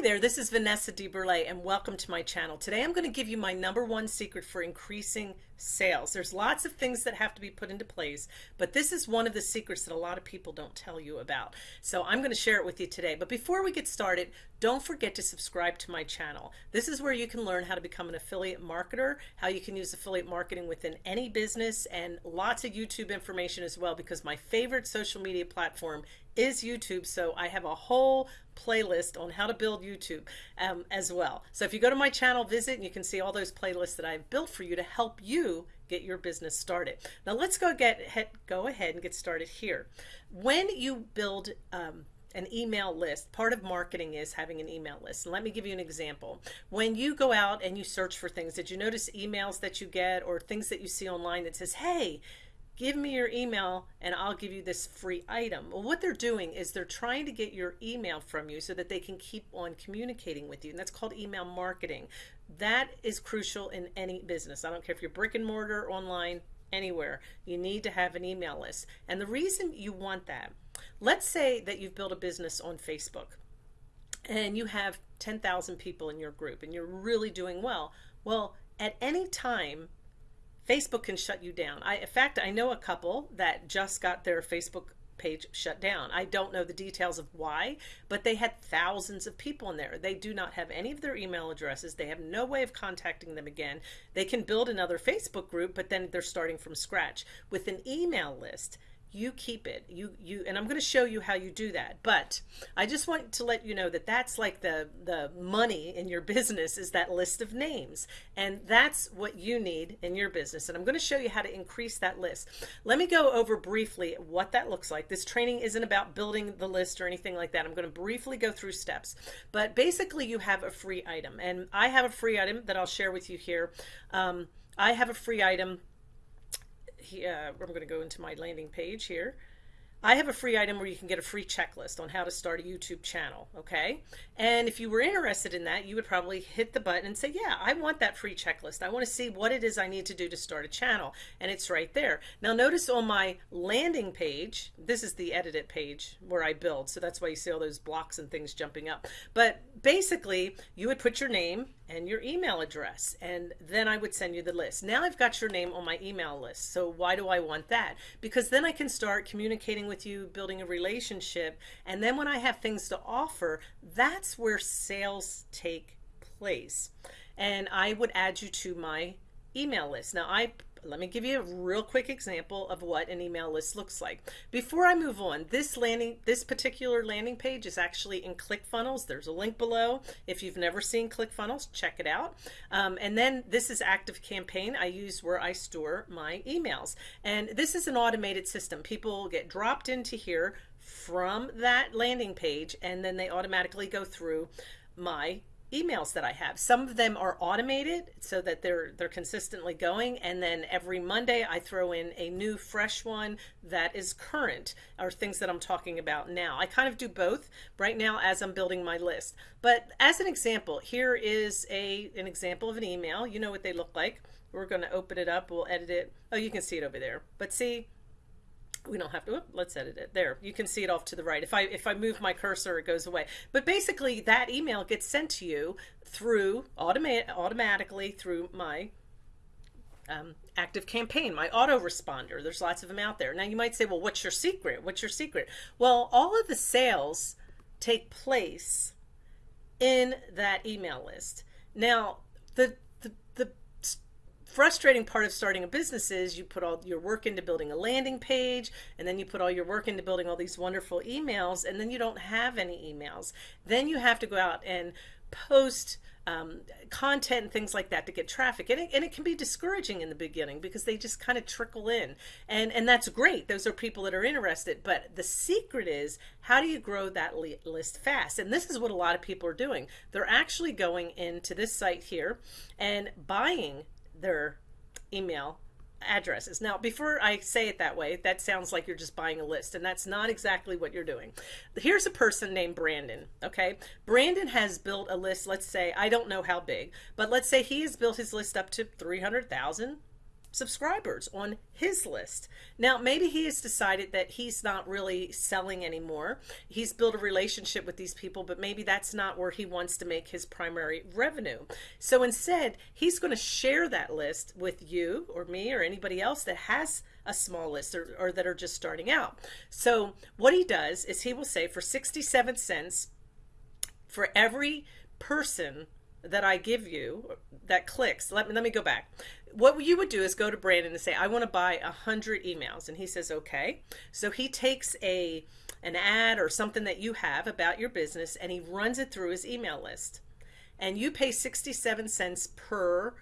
there, this is Vanessa DeBurle and welcome to my channel. Today I'm going to give you my number one secret for increasing sales. There's lots of things that have to be put into place, but this is one of the secrets that a lot of people don't tell you about. So I'm going to share it with you today. But before we get started, don't forget to subscribe to my channel. This is where you can learn how to become an affiliate marketer, how you can use affiliate marketing within any business, and lots of YouTube information as well, because my favorite social media platform is YouTube. So I have a whole playlist on how to build YouTube um, as well. So if you go to my channel, visit, and you can see all those playlists that I've built for you to help you get your business started. Now let's go get go ahead and get started here. When you build um, an email list. Part of marketing is having an email list. And let me give you an example. When you go out and you search for things, did you notice emails that you get or things that you see online that says, hey, give me your email and I'll give you this free item. Well, what they're doing is they're trying to get your email from you so that they can keep on communicating with you. And that's called email marketing. That is crucial in any business. I don't care if you're brick and mortar, online, anywhere. You need to have an email list. And the reason you want that, let's say that you've built a business on Facebook and you have 10,000 people in your group and you're really doing well. Well, at any time, Facebook can shut you down. I, in fact, I know a couple that just got their Facebook page shut down. I don't know the details of why, but they had thousands of people in there. They do not have any of their email addresses. They have no way of contacting them again. They can build another Facebook group, but then they're starting from scratch. With an email list, you keep it. You you and i'm going to show you how you do that but i just want to let you know that that's like the the money in your business is that list of names and that's what you need in your business and i'm going to show you how to increase that list. Let me go over briefly what that looks like. This training isn't about building the list or anything like that. I'm going to briefly go through steps but basically you have a free item and i have a free item that i'll share with you here. Um, i have a free item uh, I'm going to go into my landing page here. I have a free item where you can get a free checklist on how to start a YouTube channel, okay? And if you were interested in that, you would probably hit the button and say, yeah, I want that free checklist. I want to see what it is I need to do to start a channel. And it's right there. Now notice on my landing page, this is the edited page where I build. So that's why you see all those blocks and things jumping up. But basically, you would put your name and your email address, and then I would send you the list. Now I've got your name on my email list. So why do I want that? Because then I can start communicating with you, building a relationship. And then when I have things to offer, that's where sales take place. And I would add you to my email list. Now I let me give you a real quick example of what an email list looks like. Before I move on, this landing, this particular landing page is actually in ClickFunnels. There's a link below. If you've never seen ClickFunnels, check it out. Um, and then this is Active Campaign. I use where I store my emails. And this is an automated system. People get dropped into here from that landing page and then they automatically go through my emails that I have. Some of them are automated so that they're they're consistently going and then every Monday I throw in a new fresh one that is current or things that I'm talking about now. I kind of do both right now as I'm building my list. But as an example, here is a an example of an email. You know what they look like. We're going to open it up. We'll edit it. Oh, you can see it over there. But see, we don't have to let's edit it. There you can see it off to the right. If I if I move my cursor it goes away. But basically that email gets sent to you through automatic automatically through my um, active campaign my autoresponder. There's lots of them out there. Now you might say well what's your secret? What's your secret? Well all of the sales take place in that email list. Now the frustrating part of starting a business is you put all your work into building a landing page and then you put all your work into building all these wonderful emails and then you don't have any emails. Then you have to go out and post um, content and things like that to get traffic. And it, and it can be discouraging in the beginning because they just kind of trickle in. And, and that's great. Those are people that are interested. But the secret is how do you grow that list fast? And this is what a lot of people are doing. They're actually going into this site here and buying their email addresses. Now, before I say it that way, that sounds like you're just buying a list, and that's not exactly what you're doing. Here's a person named Brandon, okay? Brandon has built a list, let's say, I don't know how big, but let's say he has built his list up to 300,000 subscribers on his list. Now, maybe he has decided that he's not really selling anymore. He's built a relationship with these people, but maybe that's not where he wants to make his primary revenue. So instead, he's going to share that list with you or me or anybody else that has a small list or, or that are just starting out. So what he does is he will say for 67 cents for every person that I give you that clicks, let me, let me go back what you would do is go to Brandon and say, I want to buy a hundred emails. And he says, okay. So he takes a, an ad or something that you have about your business and he runs it through his email list and you pay 67 cents per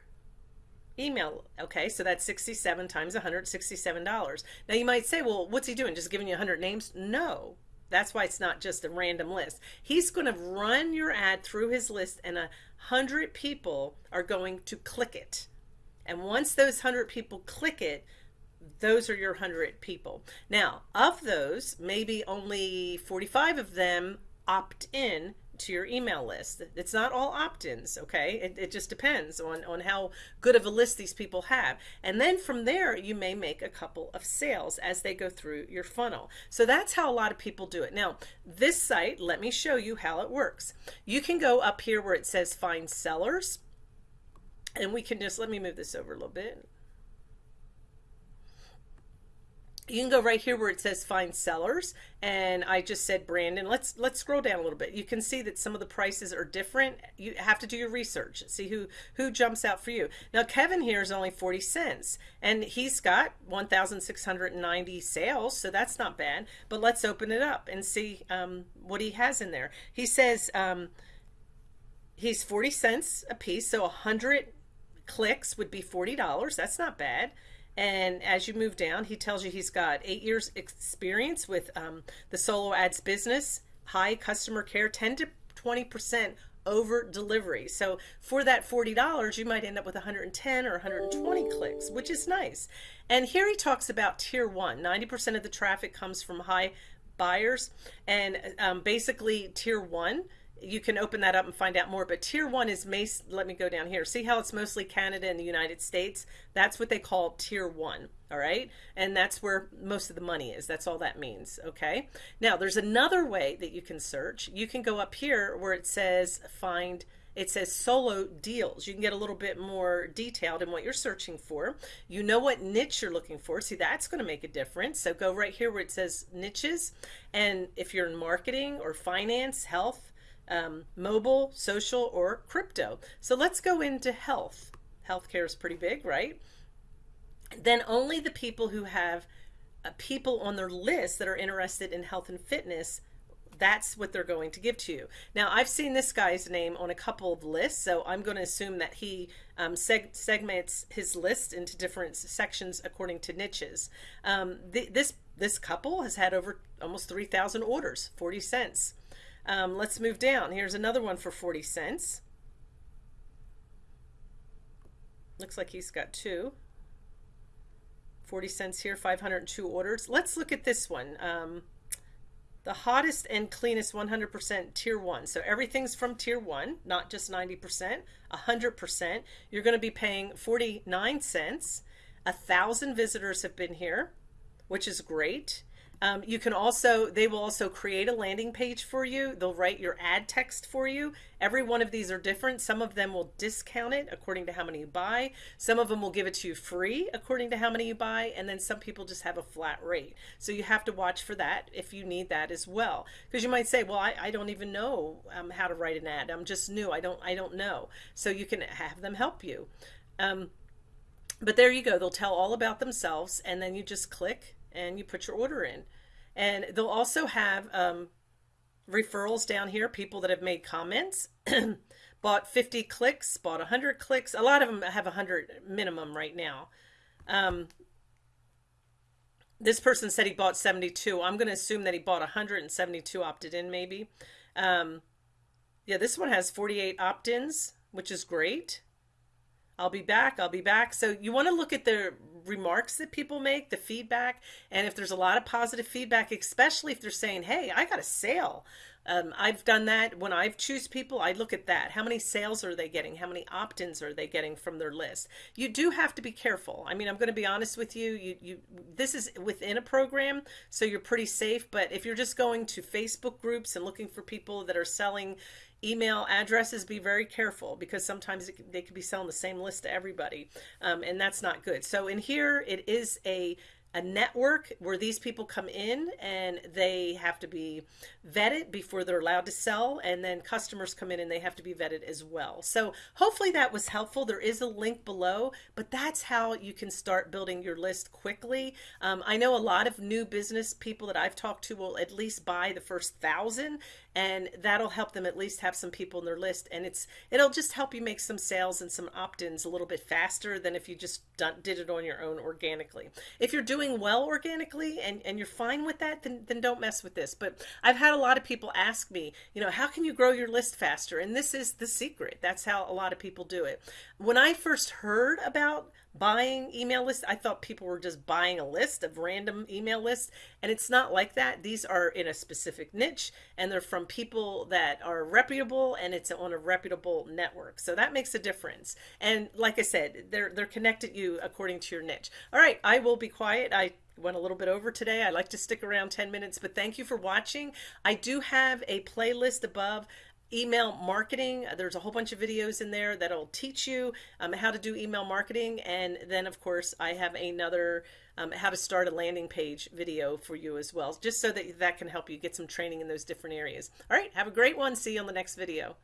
email. Okay. So that's 67 times $167. Now you might say, well, what's he doing? Just giving you 100 names? No, that's why it's not just a random list. He's going to run your ad through his list and a hundred people are going to click it. And once those 100 people click it, those are your 100 people. Now, of those, maybe only 45 of them opt in to your email list. It's not all opt-ins, okay? It, it, just depends on, on how good of a list these people have. And then from there, you may make a couple of sales as they go through your funnel. So that's how a lot of people do it. Now, this site, let me show you how it works. You can go up here where it says find sellers and we can just let me move this over a little bit you can go right here where it says find sellers and I just said Brandon. Let's let's scroll down a little bit. You can see that some of the prices are different. You have to do your research see who who jumps out for you. Now Kevin here is only 40 cents and he's got 1,690 sales so that's not bad but let's open it up and see um, what he has in there. He says um, he's 40 cents a piece so 100 clicks would be $40. That's not bad. And as you move down, he tells you he's got eight years experience with um, the solo ads business, high customer care, 10 to 20% over delivery. So for that $40, you might end up with 110 or 120 clicks, which is nice. And here he talks about tier one. 90% of the traffic comes from high buyers. And um, basically tier one you can open that up and find out more. But tier one is, let me go down here. See how it's mostly Canada and the United States? That's what they call tier one. All right. And that's where most of the money is. That's all that means. Okay. Now there's another way that you can search. You can go up here where it says find it says solo deals. You can get a little bit more detailed in what you're searching for. You know what niche you're looking for. See, that's going to make a difference. So go right here where it says niches. And if you're in marketing or finance, health, um, mobile, social, or crypto. So let's go into health. Healthcare is pretty big, right? Then only the people who have uh, people on their list that are interested in health and fitness that's what they're going to give to you. Now, I've seen this guy's name on a couple of lists, so I'm going to assume that he um, seg segments his list into different sections according to niches. Um, th this this couple has had over almost 3,000 orders, 40 cents. Um, let's move down. Here's another one for 40 cents. Looks like he's got two. 40 cents here, 502 orders. Let's look at this one. Um, the hottest and cleanest 100% tier one. So everything's from tier one, not just 90%, 100%. You're going to be paying 49 cents. A thousand visitors have been here, which is great. Um, you can also, they will also create a landing page for you. They'll write your ad text for you. Every one of these are different. Some of them will discount it according to how many you buy. Some of them will give it to you free according to how many you buy. And then some people just have a flat rate. So you have to watch for that if you need that as well. Because you might say, well, I, I don't even know um, how to write an ad. I'm just new. I don't, I don't know. So you can have them help you. Um, but there you go. They'll tell all about themselves and then you just click and you put your order in. And they'll also have um, referrals down here, people that have made comments, bought 50 clicks, bought 100 clicks. A lot of them have 100 minimum right now. Um, this person said he bought 72. I'm going to assume that he bought 172 opted in maybe. Um, yeah, this one has 48 opt-ins, which is great. I'll be back. I'll be back. So you want to look at the remarks that people make, the feedback, and if there's a lot of positive feedback, especially if they're saying, hey, I got a sale. Um, I've done that when I've choose people. I look at that. How many sales are they getting? How many opt-ins are they getting from their list? You do have to be careful. I mean, I'm going to be honest with you. You, you, this is within a program, so you're pretty safe. But if you're just going to Facebook groups and looking for people that are selling email addresses, be very careful because sometimes it, they could be selling the same list to everybody, um, and that's not good. So in here, it is a a network where these people come in and they have to be vetted before they're allowed to sell and then customers come in and they have to be vetted as well. So hopefully that was helpful. There is a link below but that's how you can start building your list quickly. Um, I know a lot of new business people that I've talked to will at least buy the first thousand and that'll help them at least have some people in their list. And it's it'll just help you make some sales and some opt-ins a little bit faster than if you just done, did it on your own organically. If you're doing well organically and and you're fine with that then then don't mess with this but I've had a lot of people ask me you know how can you grow your list faster and this is the secret that's how a lot of people do it when I first heard about buying email lists. I thought people were just buying a list of random email lists, and it's not like that. These are in a specific niche, and they're from people that are reputable, and it's on a reputable network. So that makes a difference. And like I said, they're they're connected you according to your niche. All right, I will be quiet. I went a little bit over today. I like to stick around 10 minutes, but thank you for watching. I do have a playlist above email marketing. There's a whole bunch of videos in there that'll teach you um, how to do email marketing. And then of course I have another um, how to start a landing page video for you as well, just so that that can help you get some training in those different areas. All right, have a great one. See you on the next video.